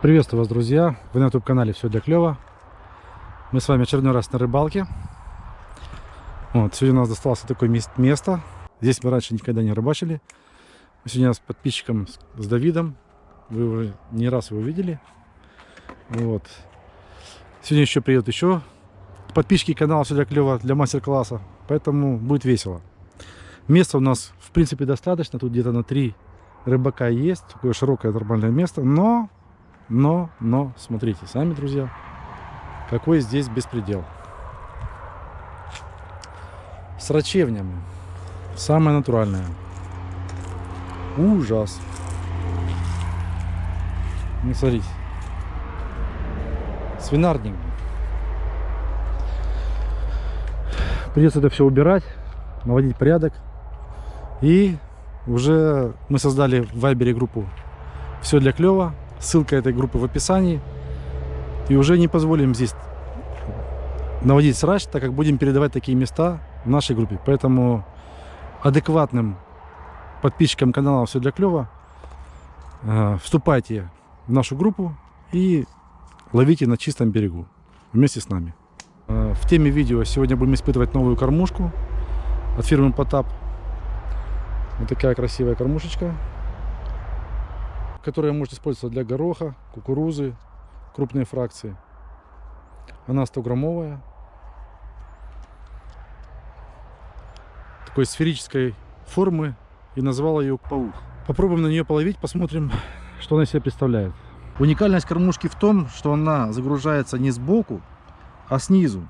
Приветствую вас, друзья! Вы на YouTube канале Все для клёва. Мы с вами очередной раз на рыбалке. Вот, сегодня у нас досталось такое место. Здесь мы раньше никогда не рыбачили. Сегодня с подписчиком, с Давидом. Вы уже не раз его видели. Вот. Сегодня еще приедут еще подписчики канала Все для клёва для мастер-класса. Поэтому будет весело. Места у нас, в принципе, достаточно. Тут где-то на три рыбака есть. Такое широкое нормальное место. Но но, но, смотрите, сами, друзья, какой здесь беспредел. С рачевнями. Самое натуральное. Ужас. Ну, смотрите. Свинарник. Придется это все убирать, наводить порядок. И уже мы создали в Вайбере группу «Все для клёва». Ссылка этой группы в описании. И уже не позволим здесь наводить срач, так как будем передавать такие места в нашей группе. Поэтому адекватным подписчикам канала «Все для клёва» э, вступайте в нашу группу и ловите на чистом берегу вместе с нами. Э, в теме видео сегодня будем испытывать новую кормушку от фирмы Потап. Вот такая красивая кормушечка которая может использоваться для гороха, кукурузы, крупные фракции. Она 100-граммовая. Такой сферической формы и назвала ее паук. Попробуем на нее половить, посмотрим, что она себе представляет. Уникальность кормушки в том, что она загружается не сбоку, а снизу.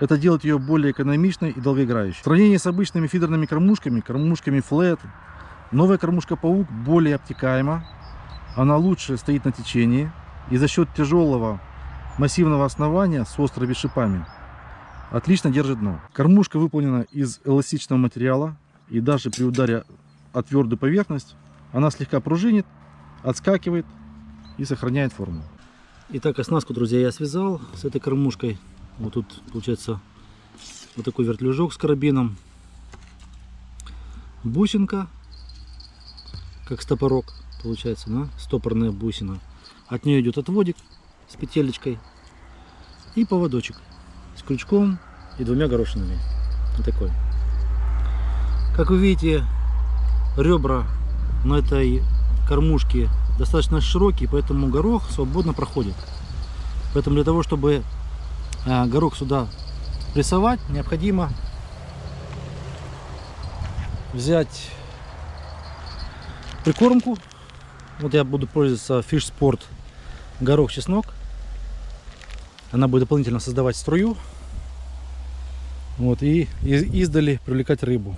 Это делает ее более экономичной и долгоиграющей. В сравнении с обычными фидерными кормушками, кормушками флет, новая кормушка паук более обтекаема, она лучше стоит на течении и за счет тяжелого массивного основания с острыми шипами отлично держит дно. Кормушка выполнена из эластичного материала и даже при ударе о твердую поверхность она слегка пружинит, отскакивает и сохраняет форму. Итак, оснастку, друзья, я связал с этой кормушкой. Вот тут получается вот такой вертлюжок с карабином. Бусинка, как стопорок получается, да, стопорная бусина. От нее идет отводик с петелечкой и поводочек с крючком и двумя горошинами. Вот такой. Как вы видите, ребра на этой кормушке достаточно широкие, поэтому горох свободно проходит. Поэтому для того, чтобы а, горох сюда прессовать, необходимо взять прикормку вот я буду пользоваться Fish Sport горох-чеснок. Она будет дополнительно создавать струю. Вот, и издали привлекать рыбу.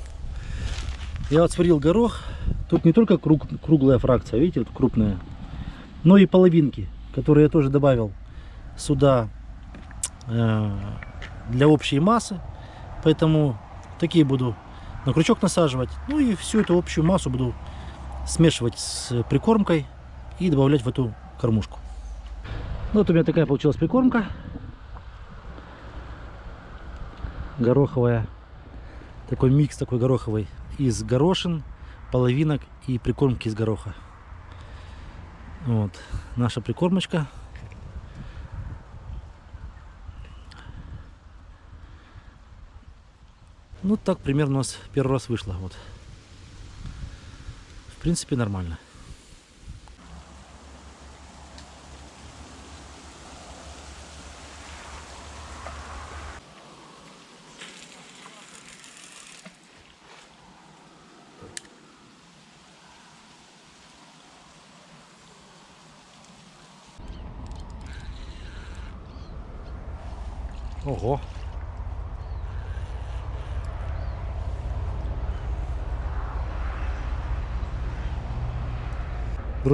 Я вот горох. Тут не только круг, круглая фракция, видите, вот крупная, но и половинки, которые я тоже добавил сюда э, для общей массы. Поэтому такие буду на крючок насаживать. Ну и всю эту общую массу буду смешивать с прикормкой и добавлять в эту кормушку. Ну, вот у меня такая получилась прикормка. Гороховая. Такой микс такой гороховый из горошин, половинок и прикормки из гороха. Вот наша прикормочка. Ну так примерно у нас первый раз вышло. Вот принципе, нормально.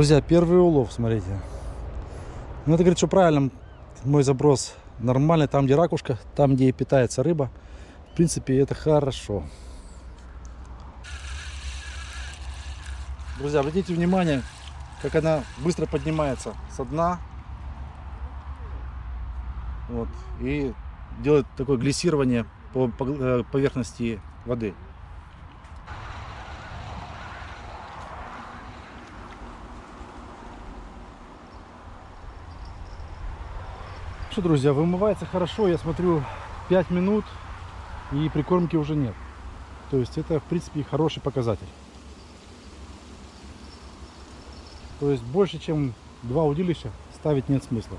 Друзья, первый улов, смотрите. Ну, это говорит, что правильно мой заброс нормальный. Там, где ракушка, там, где питается рыба. В принципе, это хорошо. Друзья, обратите внимание, как она быстро поднимается со дна. Вот, и делает такое глиссирование по э, поверхности воды. Что, друзья, вымывается хорошо. Я смотрю 5 минут и прикормки уже нет. То есть это, в принципе, хороший показатель. То есть больше, чем два удилища ставить нет смысла.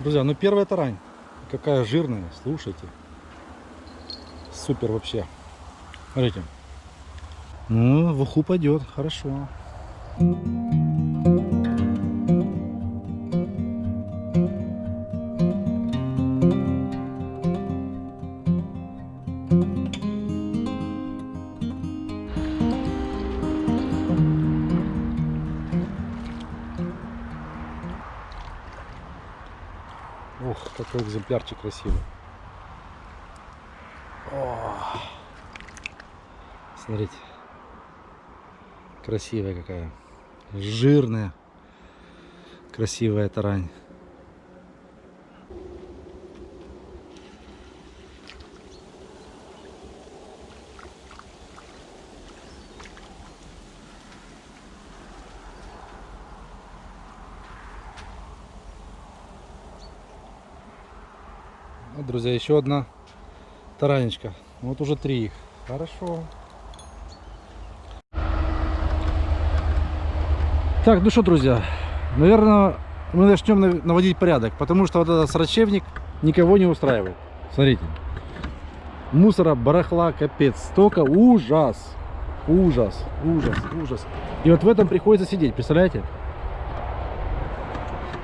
Друзья, ну первая тарань. Какая жирная, слушайте. Супер вообще. Смотрите. Ну, в уху пойдет, хорошо. Ох, какой экземплярчик красивый. Смотрите. Красивая какая. Жирная. Красивая тарань. Вот, друзья, еще одна таранечка. Вот уже три их. Хорошо. Так, ну что, друзья, наверное, мы начнем нав- наводить порядок, потому что вот этот срачевник никого не устраивает. Смотрите. Мусора, барахла, капец. Столько ужас. Ужас, ужас, ужас. И вот в этом приходится сидеть, представляете?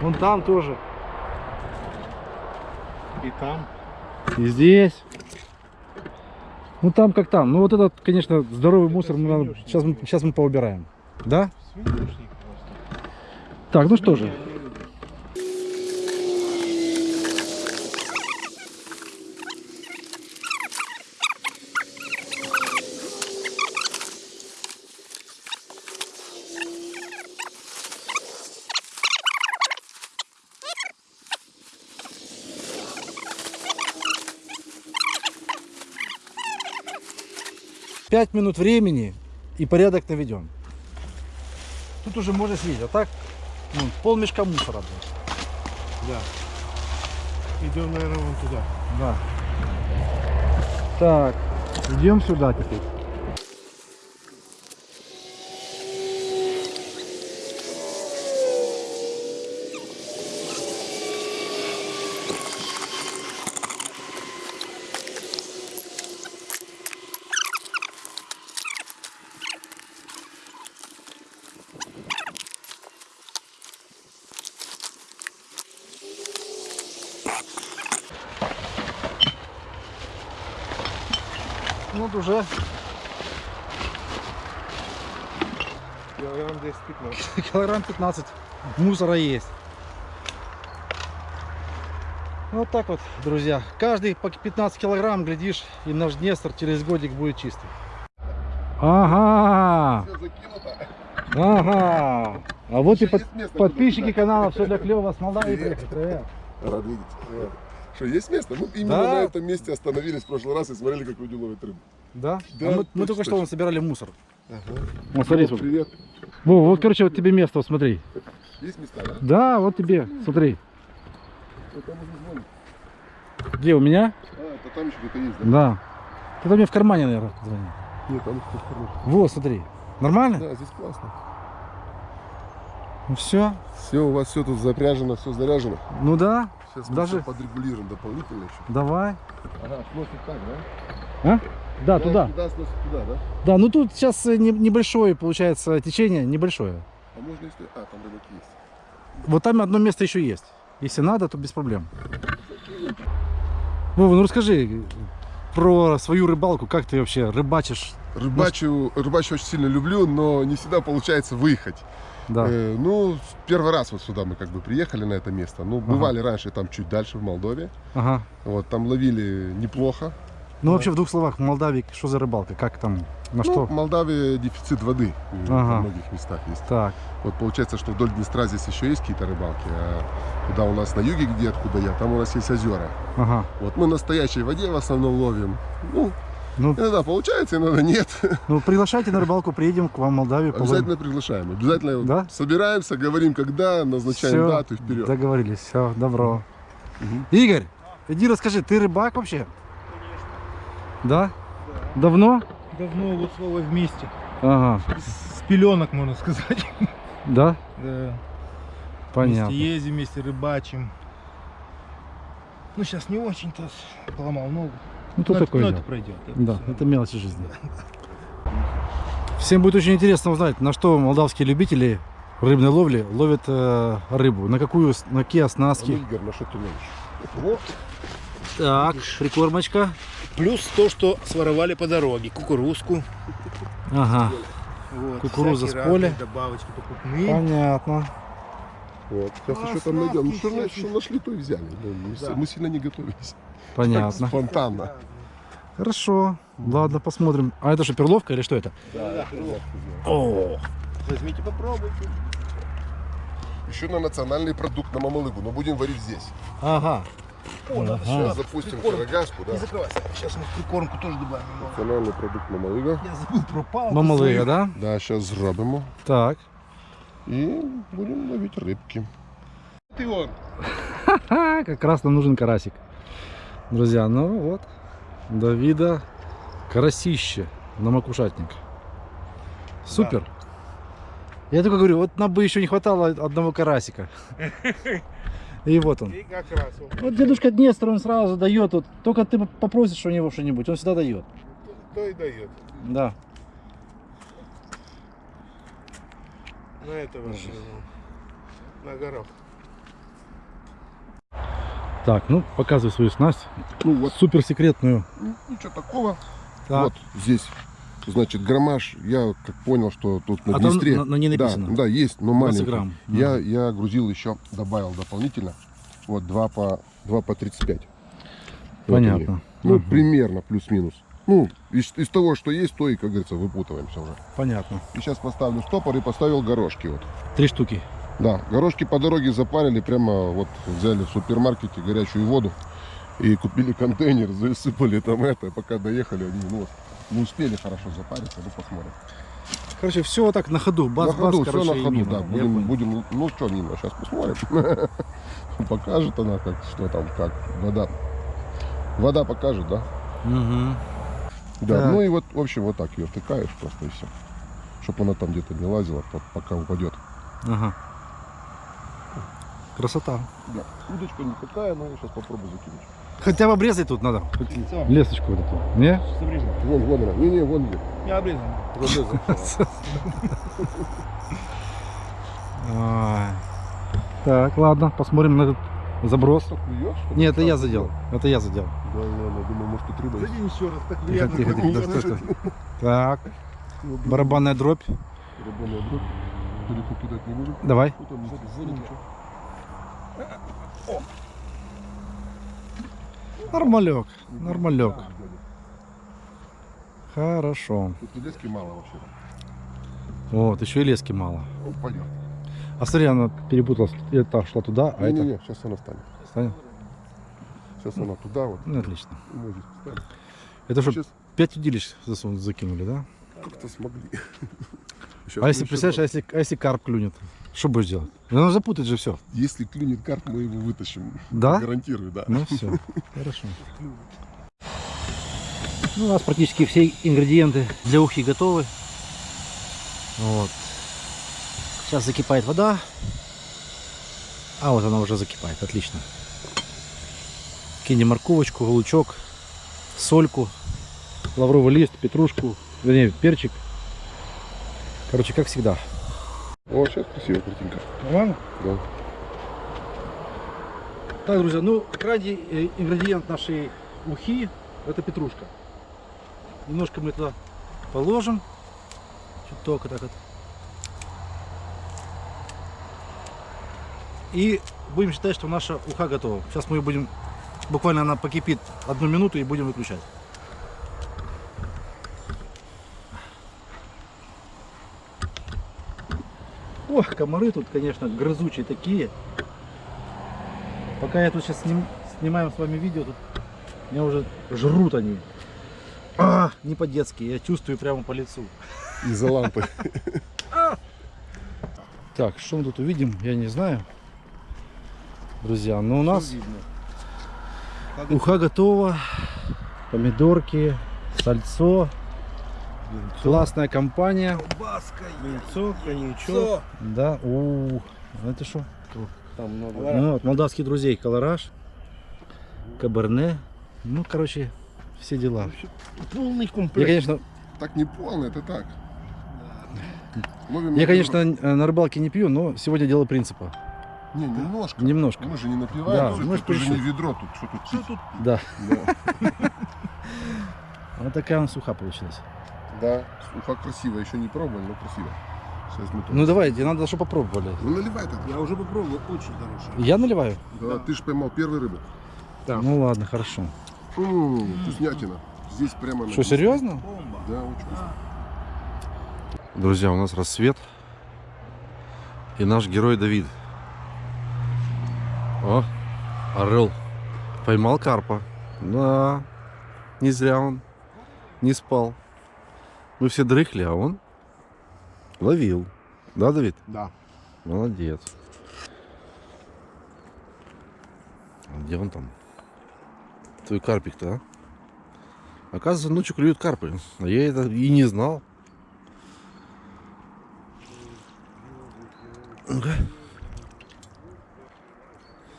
Вон там тоже. И там. И здесь. Ну там как там. Ну вот этот, конечно, здоровый мусор мы сейчас, мы, сейчас мы поубираем. Да? Свинюшник просто. Так, ну что же. Пять минут времени и порядок наведем. Тут уже можно съездить, а так ну, пол мешка мусора будет. Да. Идем, наверное, вон туда. Да. Так, идем сюда теперь. Ну, вот уже Килограмм 10-15. килограмм 15 мусора есть. Вот так вот, друзья. Каждый по 15 килограмм, глядишь, и наш Днестр через годик будет чистый. Ага, ага. А вот и Еще под- есть место, подписчики куда канала Все для клёва с Молдавии приехали. Рад видеть. Что, есть место? Мы именно Да. на этом месте остановились в прошлый раз и смотрели, как люди ловят рыбу. Да? Да, А мы, мы только что вон собирали мусор. Ага. Вот смотри, О, смотри. привет. Во, вот, короче, вот тебе место, вот смотри. Есть места, да? Да, вот тебе, смотри. Ну, там уже звонит. Где, у меня? А, это там еще где-то есть, да? Да. Это мне в кармане, наверное, звонит. Нет, там кто-то хороший. Вот, смотри. Нормально? Да, здесь классно. Ну все. Все, у вас все тут запряжено, все заряжено. Ну да, Сейчас мы Даже- подрегулируем дополнительно еще. давай. Ага, сносит так, да? А? Да, туда. Туда, сносит туда, да? Да, ну тут сейчас э, не- небольшое, получается, течение, небольшое. А можно если... А, там рыбак есть. Вот там одно место еще есть. Если надо, то без проблем. Вова, ну расскажи про свою рыбалку. Как ты вообще рыбачишь? Рыбачу, рыбачу очень сильно люблю, но не всегда получается выехать. Да. Э, ну, первый раз вот сюда мы как бы приехали на это место. Ну, бывали раньше там чуть дальше, в Молдове. Ага. Вот, там ловили неплохо. Ну вообще в двух словах, в Молдавии что за рыбалка? Как там? На Ну, что? в Молдавии дефицит воды э, Ага. во многих местах есть. Так. Вот получается, что вдоль Днестра здесь еще есть какие-то рыбалки, а куда у нас на юге, где откуда я, там у нас есть озера. Ага. Вот мы на настоящей воде в основном ловим. Ну, Ну, иногда получается, иногда нет. ну, приглашайте на рыбалку, приедем к вам в Молдавию. половим. Обязательно приглашаем. Обязательно Да? собираемся, говорим, когда, назначаем Всё, дату и вперед. Договорились, все, добро. Мгм. Игорь, иди расскажи, ты рыбак вообще? Да? Давно? Давно вот слово вместе. Ага, С пеленок, можно сказать. да? Да. Понятно. Вместе ездим, вместе рыбачим. Ну, сейчас не очень-то поломал ногу. Ну, то Но, такое но дело. это пройдет. Да, всё. это мелочи жизни. Всем будет очень интересно узнать, на что молдавские любители рыбной ловли ловят э, рыбу. На какую, с- на какие оснастки. Игорь, на что ты ловишь? Вот. Так, прикормочка. Плюс то, что своровали по дороге. Кукурузку. Ага, Вот, Кукуруза с поля. Добавочки покупные. понятно. Вот. Сейчас А, еще там найдем. Ну, что, что нашли, то и взяли. Ну, мы, Да. мы сильно не готовились. Понятно. Спонтанно. Хорошо. Ладно, посмотрим. А это что, перловка или что это? Да, О, Возьмите, попробуйте. Еще на национальный продукт на мамалыгу, но будем варить здесь. ага. О, Ага. Сейчас запустим прикорм. карагашку, да. Не закрывайся. Сейчас мы прикормку тоже добавим. немного. Национальний продукт мамалыга. Я забыл про палку. Мамалыга, да? Да, сейчас зробимо. Так. И будем ловить рыбки. Ты он. Как раз нам нужен карасик. Друзья, ну вот. Давида карасище на макушатник. Супер. Я только говорю, вот нам бы еще не хватало одного карасика. И вот он. И как раз. он. Вот дедушка Днестр, он сразу дает. Вот, только ты попросишь у него что-нибудь, он всегда дает. То и дает. Да. На этого же, ну, на горох. Так, ну показывай свою снасть. Ну вот, Супер секретную. ну, ничего такого. Так. Вот здесь, значит, граммаж. Я как понял, что тут на А там Днестре. на- на- не написано. Да, да, есть, но 20 маленький. грамм. Я, я грузил еще, добавил дополнительно. Вот 2 по, 2 по 35. Вот они. Понятно. Ну, Мгм. примерно, плюс-минус. Ну, из, из того, что есть, то и, как говорится, выпутываемся уже. Понятно. И сейчас поставлю стопор и поставил горошки вот. Три штуки. Да, горошки по дороге запарили, прямо вот взяли в супермаркете горячую воду и купили контейнер, засыпали там это, пока доехали, они, ну, вот, не успели хорошо запариться, ну, посмотрим. Короче, все вот так на ходу. Бас, на ходу, бас, все короче, на ходу, мимо. да, будем, будем, ну, что мимо, сейчас посмотрим. Покажет она, как, что там, как, вода. Вода покажет, да? Мгм. Да, Так. ну и вот, в общем, вот так ее втыкаешь просто и все. Чтобы она там где-то не лазила, по- пока упадет. Ага. Красота. Да. Удочка не такая, но я сейчас попробую закинуть. Хотя бы обрезать тут надо. Хоть Лесточку вот эту. Не? Вон, вон она. Не-не, вон где. Не обрезан. Ай. Так, ладно, посмотрим на этот заброс. Что, что? Нет, это я задел. Это я задел. Да, ладно, думаю, может тут рыба. Зайди еще раз, так приятно. тихо, тихо. Так, Ну, барабанная дробь. барабанная дробь. Далеко кидать не будем. Давай. Что там сзади? Сзади ничего. Нормалек, нормалек. Хорошо. Тут и лески мало вообще. Вот, еще и лески мало. Ну, пойдет. А смотри, она перепуталась. Это шла туда, а это... Не-не-не, сейчас она станет. Станет? Сейчас она туда вот. Ну, отлично. Мы здесь. Это что, Сейчас 5 удилищ засун- закинули, да? как-то смогли. А если, представляешь, а если, а если карп клюнет? Что будешь делать? Ну, он запутает же все. Если клюнет карп, мы его вытащим. Да? Гарантирую, да. Ну все, хорошо. Ну, у нас практически все ингредиенты для ухи готовы. Вот. Сейчас закипает вода. А вот она уже закипает, отлично. Кинем морковочку, лучок, сольку, лавровый лист, петрушку, вернее, перчик. Короче, как всегда. О, сейчас красивая картинка. Нормально? Да. Так, друзья, ну, крайний э, ингредиент нашей ухи это петрушка. Немножко мы туда положим. Чуток так вот. И будем считать, что наша уха готова. Сейчас мы ее будем, буквально она покипит одну минуту и будем выключать. Ох, комары тут, конечно, грызучие такие. Пока я тут сейчас сним, снимаем с вами видео, тут меня уже жрут они. А, не по-детски, я чувствую прямо по лицу. Из-за лампы. Так, что мы тут увидим, я не знаю. Друзья, но у нас уха готова. Помидорки, сальцо. Классная компания. Колбаска, Яйцо, коньячок. Да, у, это что? Там много. Ну, от молдавских друзей колораж, каберне. Ну, короче, все дела. Полный Я, комплект. конечно, Так не полно, это так. Ловим я, конечно, дорогу. на рыбалке не пью, но сегодня дело принципа. Не, немножко. Немножко. Мы же не Да, напиваем, мы ж тут уже пришли. не ведро, тут что тут пить? Да. Да. Вот такая он суха получилась. Да, уха красивая, еще не пробовали, но красиво. Сейчас мы тоже. Ну давайте, надо, чтобы попробовали. Ну наливай так. Я уже попробовал, очень хороший. Я наливаю? Да, ты же поймал первый рыбу. Да. Ну ладно, хорошо. М, Вкуснятина. Здесь прямо на Что, серьезно? Бомба. Да, очень вкусно. Друзья, у нас рассвет. И наш герой Давид. О, орел. Поймал карпа. Да, не зря он не спал. Мы все дрыхли, а он ловил. Да, Давид? Да. Молодец. А где он там? Твой карпик-то, а? Оказывается, ночью клюют карпы. А я это и не знал. Ну-ка.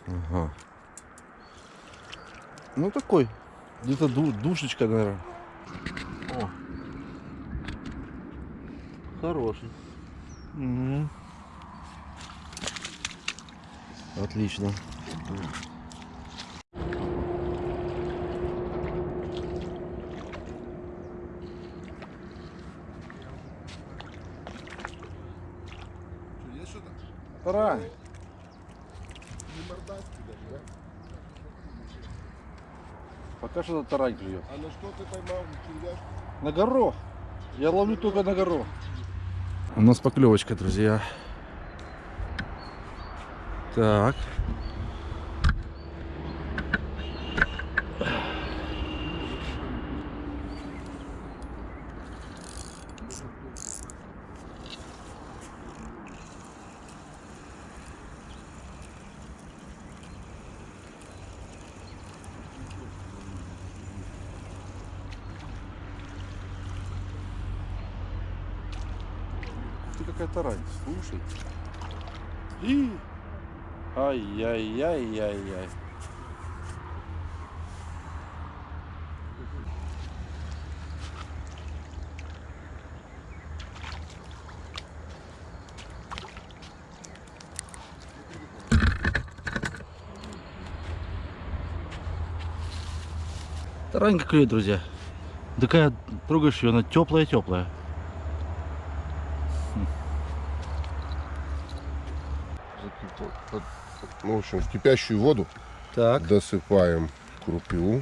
Ага. Ну такой. Где-то ду- душечка, наверное. О. Хороший. Мгм. Отлично. Есть что-то? Тарань. Не мордасти даже, да? Пока что тарань клюет. А на что ты поймал червячку? На горох. Я ловлю только на горох. У нас поклевочка, друзья. Так. Тарань, слушай. И... Ай-яй-яй-яй-яй. Таранька клюет, друзья. Такая, трогаешь ее, она теплая-теплая. Ну, в общем, в кипящую воду Так. досыпаем крупу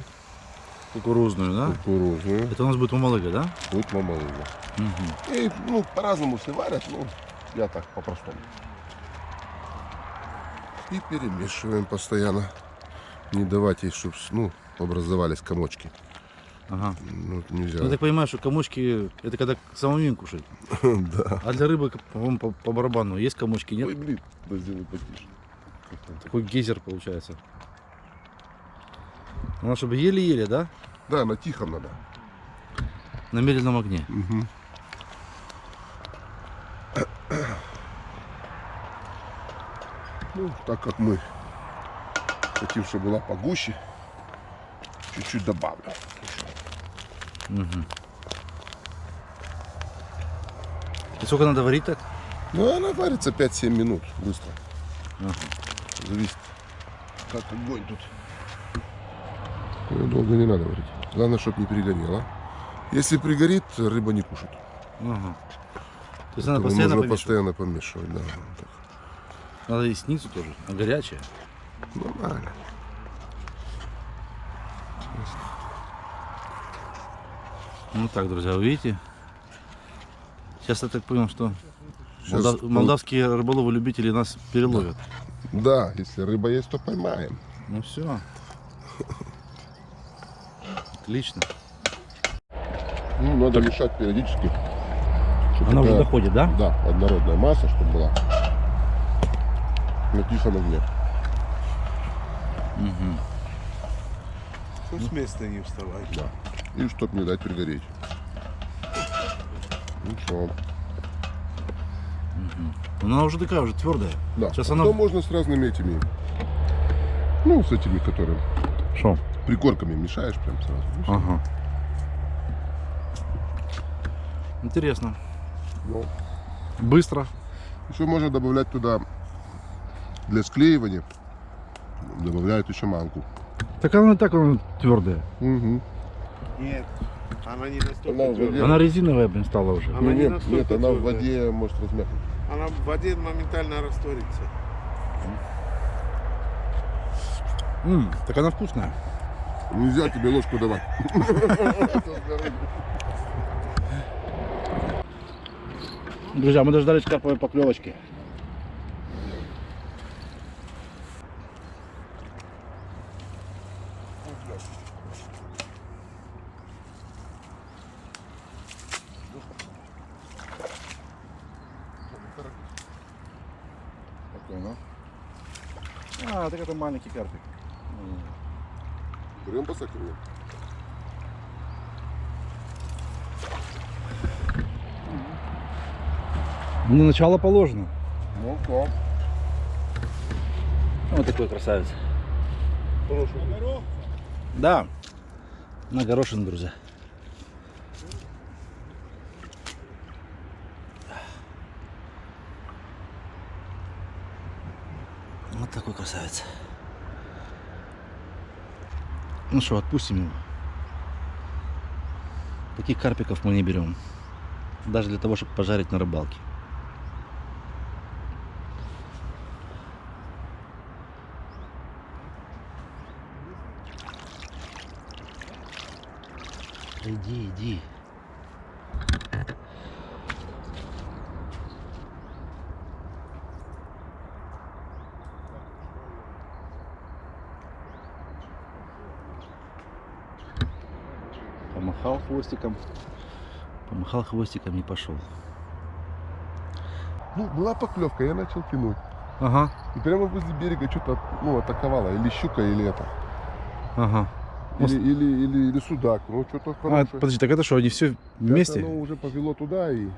Кукурузную, да? кукурузную. Это у нас будет мамалыга, да? Будет мамалыга. Угу. И, ну, по-разному все варят, ну, я так по-простому. И перемешиваем постоянно. Не давать ей, чтобы, ну, образовались комочки. Ага. Ну, нельзя. Ну, я так понимаю, что комочки это когда самому кушать. Да. А для рыбы, по, по барабану есть комочки, нет? Ой, блин, сделай потише. Такой гейзер получается. Надо, чтобы еле-еле, да? Да, на тихом надо. На медленном огне. Мгм. Ну, так как мы хотим, чтобы была погуще, чуть-чуть добавлю. Угу. И сколько надо варить так? Ну, она варится 5-7 минут быстро. Ага. Зависит, как огонь тут. Её долго не надо варить. Главное, чтобы не перегорело. Если пригорит, рыба не кушает. Ага. То есть надо постоянно нужно помешивать. постоянно помешивать, да. Надо и снизу тоже, а горячая. Нормально. Ну так, друзья, вы видите? Сейчас я так понял, что тут- Молдавские рыболовы-любители нас переловят. Да, если рыба есть, то поймаем. Ну все. Отлично. Ну, надо мешать периодически. Она уже доходит, да? Да, однородная масса, чтобы была. На тихом огне. Угу. Ну, с места не вставай. Да. И чтоб не дать пригореть. Ну что, Она уже такая, уже твердая. да. Сейчас А она- потом можно с разными этими, ну, с этими, которые Что? прикорками мешаешь прям сразу. Ага. Интересно. Ну, Быстро. Еще можно добавлять туда для склеивания. Добавляют еще манку. Так она и так она твердая. Угу. Нет, она не настолько Она. Она резиновая, блин, стала уже. Она Ну, не нет, нет, она в воде может размякнуть. Она в воде моментально растворится. М, так она вкусная. Нельзя тебе ложку давать. Друзья, мы дождались карповой поклевочки. А, так это маленький карпик. Берем по. На начало положено. Ну, то. Вот такой красавец. Да. На горошин, друзья. Красавец. Ну что, отпустим его. Таких карпиков мы не берем. Даже для того, чтобы пожарить на рыбалке. Иди, иди. Помахал хвостиком. Помахал хвостиком и пошел. Ну, была поклевка, я начал тянуть. Ага, И прямо возле берега что-то ну, атаковала. Или щука, или это. ага. Или, или, или, или судак. Ну, что-то А, хорошее. подожди, так это что, они все вместе? Оно уже повело туда и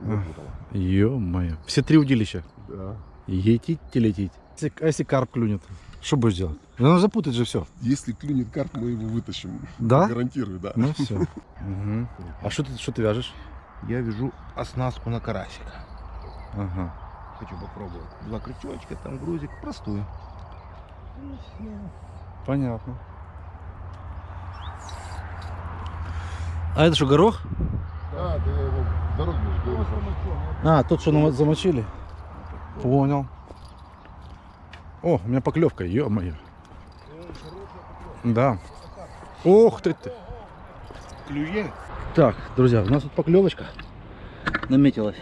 запутало. Ё-моё. Все три удилища. Да. Етить, лететь. Если, а если карп клюнет? Что будешь делать? Да Она запутает же все. Если клюнет карп, мы его вытащим. Да? Гарантирую, да. Ну все. А что ты, что ты вяжешь? Я вяжу оснастку на карасика. Ага. Хочу попробовать. Два крючочка, там грузик, простую. Понятно. А это что, горох? Да, же говорю. А, тот, что нам замочили? Понял. О, у меня поклевка, ё-моё. Да. Ох ты ты. Клюет? Так, друзья, у нас тут поклевочка наметилась.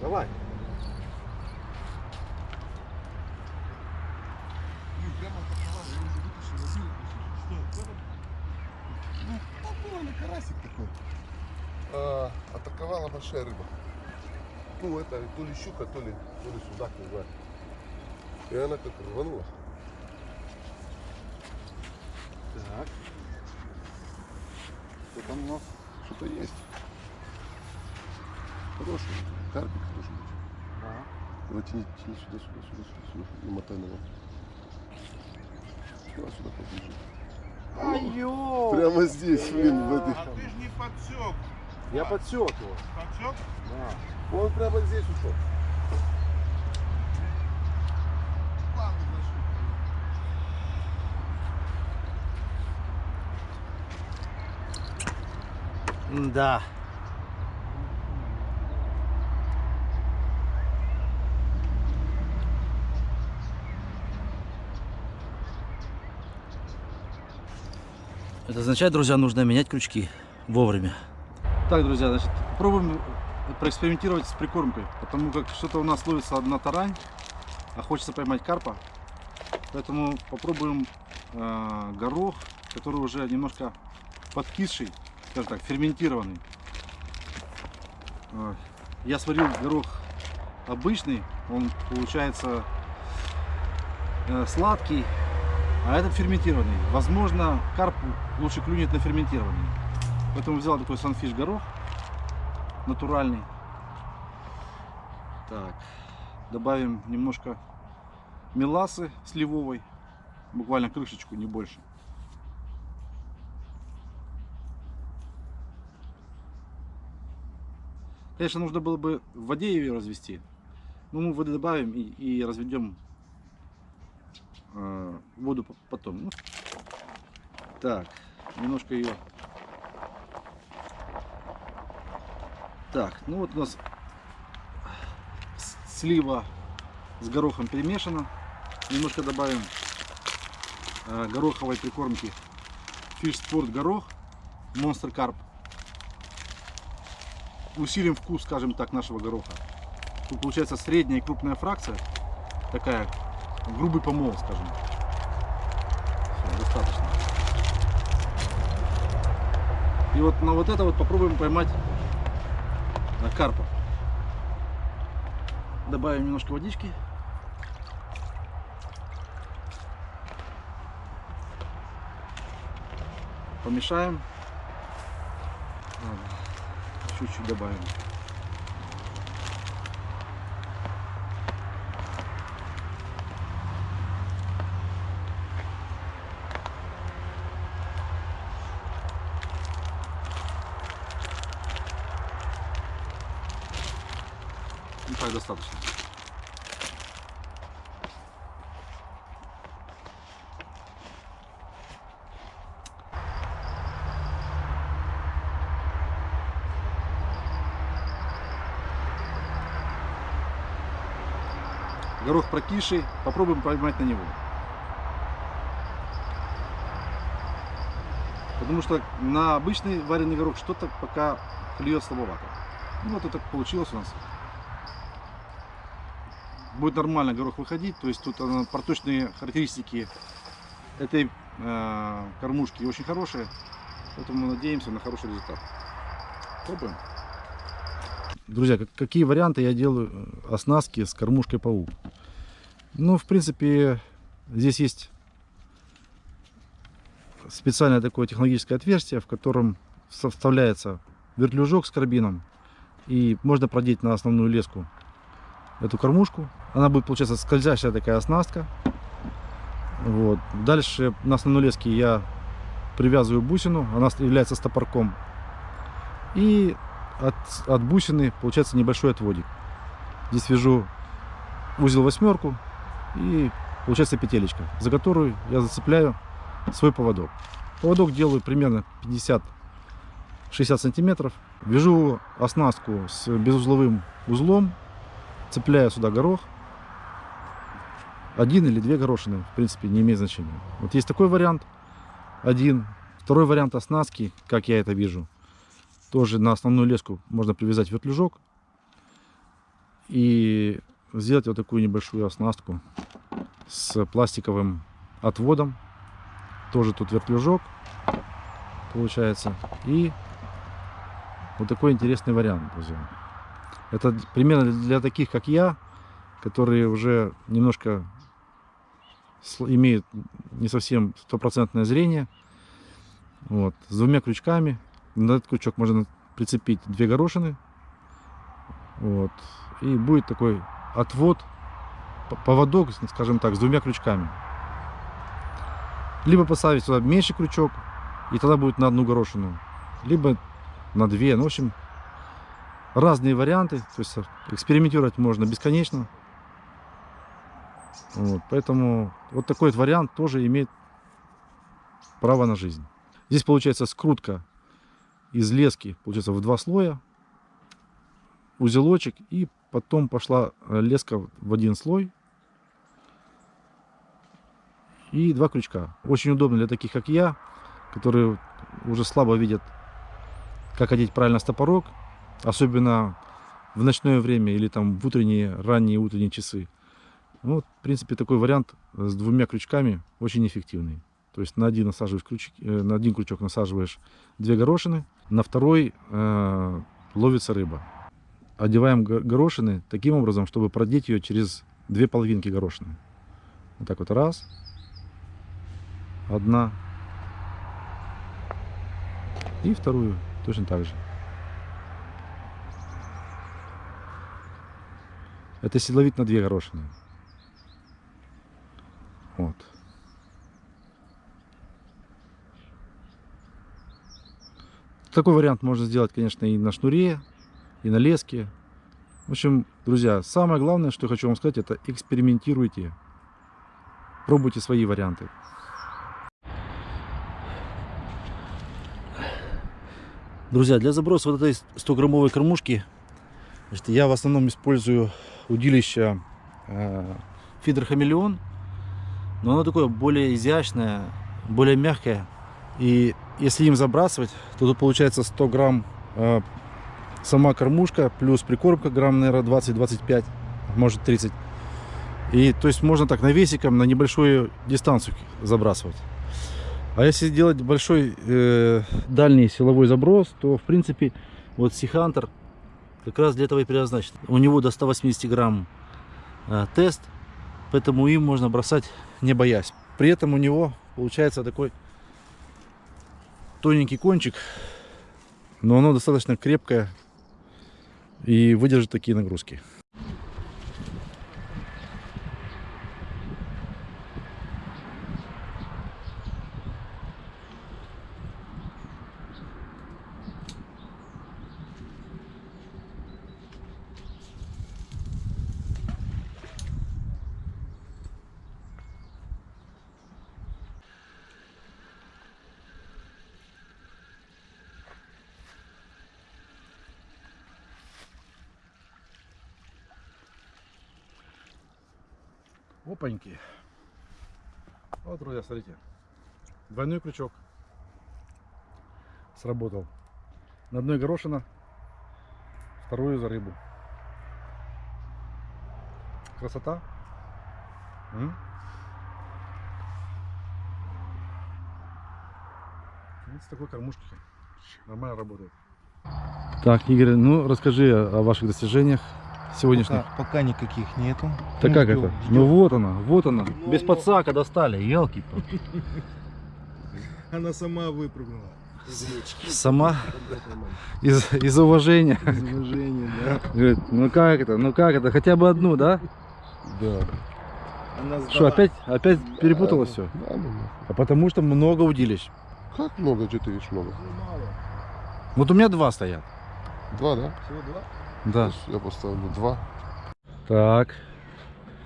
Давай. Ну, попробуй карасик такой. А, атаковала большая рыба. Ну, это то ли щука, то ли, то ли судак, не знаю. И она как рванула. Так. Что там у нас? Что-то есть. Хороший. Карпик должен быть. Давай тяни, тяни сюда, сюда, сюда, сюда, сюда. И мотай на него. Давай сюда поближе. Ай-ё! Прямо здесь, блин, в этой. А ты ж не подсек. Я подсек его. Подсек? Он прямо здесь ушел. Да. Это означает, друзья, нужно менять крючки вовремя. Так, друзья, значит, попробуем проэкспериментировать с прикормкой, потому как что-то у нас ловится на тарань, а хочется поймать карпа. Поэтому попробуем э, горох, который уже немножко подкисший, скажем так, ферментированный. Я сварил горох обычный, он получается э, сладкий, а этот ферментированный. Возможно, карп лучше клюнет на ферментированный. Поэтому взял такой санфиш горох натуральный. Так, добавим немножко меласы сливовой, буквально крышечку, не больше. Конечно, нужно было бы в воде ее развести. Но мы воды добавим и, и разведем э, воду по- потом. Ну, так, немножко ее. Так, ну вот у нас слива с горохом перемешана. Немножко добавим э, гороховой прикормки Fish Sport горох Monster Carp. Усилим вкус, скажем так, нашего гороха. Тут получается средняя и крупная фракция. Такая грубый помол, скажем. Всё, достаточно. И вот на вот это вот попробуем поймать э, карпа. Добавим немножко водички. Помешаем. Чуть-чуть добавим. Ну так достаточно. Горох прокисший, попробуем поймать на него. Потому что на обычный вареный горох что-то пока клюет слабовато. Ну вот это получилось у нас. Будет нормально горох выходить, то есть тут она, проточные характеристики этой э, кормушки очень хорошие, поэтому надеемся на хороший результат. Пробуем. Друзья, как- какие варианты я делаю э, оснастки с кормушкой паук? Ну, в принципе, здесь есть специальное такое технологическое отверстие, в котором вставляется вертлюжок с карбином. И можно продеть на основную леску эту кормушку. Она будет, получаться, скользящая такая оснастка. Вот. Дальше на основной леске я привязываю бусину. Она является стопорком. И от, от бусины получается небольшой отводик. Здесь вяжу узел восьмерку и получается петелечка, за которую я зацепляю свой поводок. Поводок делаю примерно 50-60 сантиметров. Вяжу оснастку с безузловым узлом, цепляю сюда горох. Один или две горошины, в принципе, не имеет значения. Вот есть такой вариант, один. Второй вариант оснастки, как я это вижу, тоже на основную леску можно привязать вертлюжок и сделать вот такую небольшую оснастку с пластиковым отводом. Тоже тут вертлюжок получается. И вот такой интересный вариант, друзья. Это примерно для таких, как я, которые уже немножко имеют не совсем стопроцентное зрение. Вот, с двумя крючками. На этот крючок можно прицепить две горошины. Вот. И будет такой отвод, поводок, скажем так, с двумя крючками. Либо поставить сюда меньший крючок, и тогда будет на одну горошину. Либо на две. Ну, в общем, разные варианты. То есть экспериментировать можно бесконечно. Вот, поэтому вот такой вот вариант тоже имеет право на жизнь. Здесь получается скрутка из лески, получается в два слоя, узелочек и потом пошла э, леска в один слой и два крючка. Очень удобно для таких, как я, которые уже слабо видят, как одеть правильно стопорок, особенно в ночное время или там в утренние, ранние утренние часы. Ну, в принципе, такой вариант с двумя крючками очень эффективный. То есть на один, насаживаешь крючок, э, на один крючок насаживаешь две горошины, на второй э, ловится рыба. Одеваем го- горошины таким образом, чтобы продеть ее через две половинки горошины. Вот так вот раз, одна и вторую точно так же. Это если ловить на две горошины. Вот. Такой вариант можно сделать, конечно, и на шнуре, и на леске. В общем, друзья, самое главное, что я хочу вам сказать, это экспериментируйте. Пробуйте свои варианты. Друзья, для заброса вот этой 100-граммовой кормушки значит, я в основном использую удилище э, фидер хамелеон. Но оно такое более изящное, более мягкое. И если им забрасывать, то тут получается 100 грамм э, сама кормушка, плюс прикормка грамм, наверное, 20-25, может 30. И то есть можно так навесиком на небольшую дистанцию забрасывать. А если делать большой э, дальний силовой заброс, то в принципе вот Сихантер как раз для этого и предназначен. У него до 180 грамм э, тест, поэтому им можно бросать не боясь. При этом у него получается такой тоненький кончик, но оно достаточно крепкое и выдержит такие нагрузки. Опаньки. Вот, друзья, смотрите. Двойной крючок. Сработал. На одной горошина, вторую за рыбу. Красота. М? С такой кормушки нормально работает. Так, Игорь, ну расскажи о ваших достижениях сегодняшних. Пока, пока никаких нету. Да Ну, как ждем, это? ждем. Ну вот она, вот она. Ну, Без ну. подсака достали, елки Она сама выпрыгнула. Сама из, из уважения. Из уважения, да. Говорит, ну как это, ну как это, хотя бы одну, да? Да. Что, опять, опять перепутала все? Да, ну, А потому что много удилищ. Как много, что ты видишь много? Ну, мало. Вот у меня два стоят. Два, да? Всего два? Да. Я поставлю два. Так.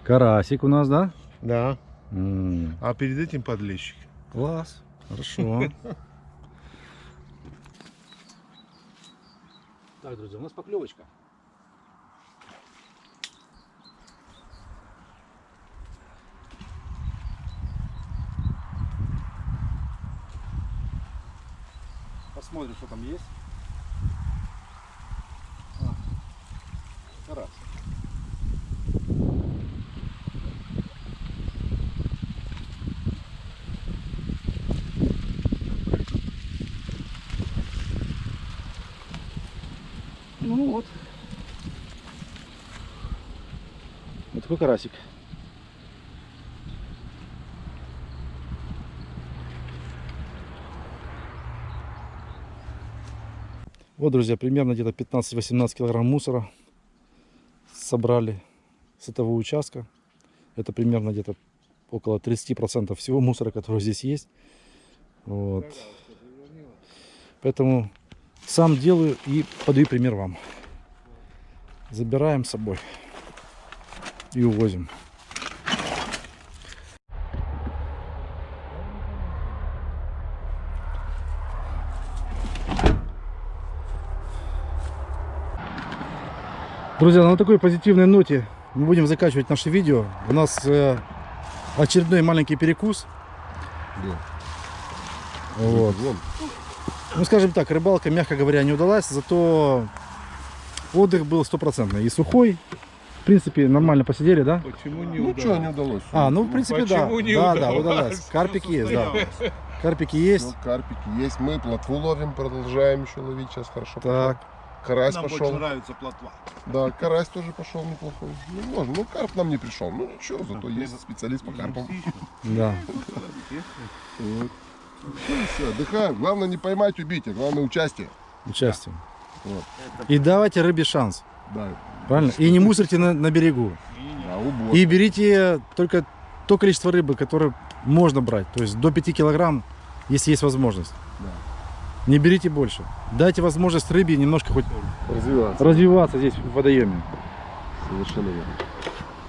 Карасик у нас, да? Да. М, А перед этим подлещик. Класс. Хорошо. Так, друзья, у нас поклевочка. Посмотрим, что там есть. А, карась. Ну вот. Вот такой карасик. Вот, друзья, примерно где-то 15-18 килограмм мусора собрали с этого участка. Это примерно где-то около 30% всего мусора, который здесь есть. Вот. Поэтому сам делаю и подаю пример вам. Забираем с собой и увозим. Друзья, на такой позитивной ноте мы будем заканчивать наше видео. У нас э, очередной маленький перекус. Да. Вот. Ну, скажем так, рыбалка, мягко говоря, не удалась, зато отдых был стопроцентный. И сухой, в принципе, нормально посидели, да? Почему не Ну что, удалось? не удалось. А, ну, в принципе, да. Почему не Да, да, удалось? удалось. Карпики есть, да. Карпики Ну, есть. карпики есть. Мы плотву ловим, продолжаем еще ловить. Сейчас хорошо. Так, Карась Нам пошел. больше нравится плотва. Да, карась тоже пошел неплохой. Ну, можно. Ну, карп нам не пришел. Ну, ничего, зато есть специалист по карпам. да. Вот. Все, отдыхаем. Главное не поймать, убить, а главное участие. Участие. Вот. И давайте рыбе шанс. Да, Правильно? И не мусорьте на, на берегу. да. И берите только то количество рыбы, которое можно брать. То есть до 5 килограмм, если есть возможность. Да. Не берите больше. Дайте возможность рыбе немножко хоть Развиваться. развиваться здесь в водоеме. Совершенно верно.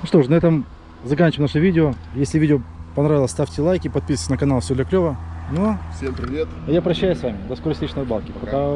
Ну что ж, на этом заканчиваем наше видео. Если видео понравилось, ставьте лайки, подписывайтесь на канал, все для клева. Ну, Всем привет. а я прощаюсь с вами. До скорой встречи на рыбалке. Пока. Пока.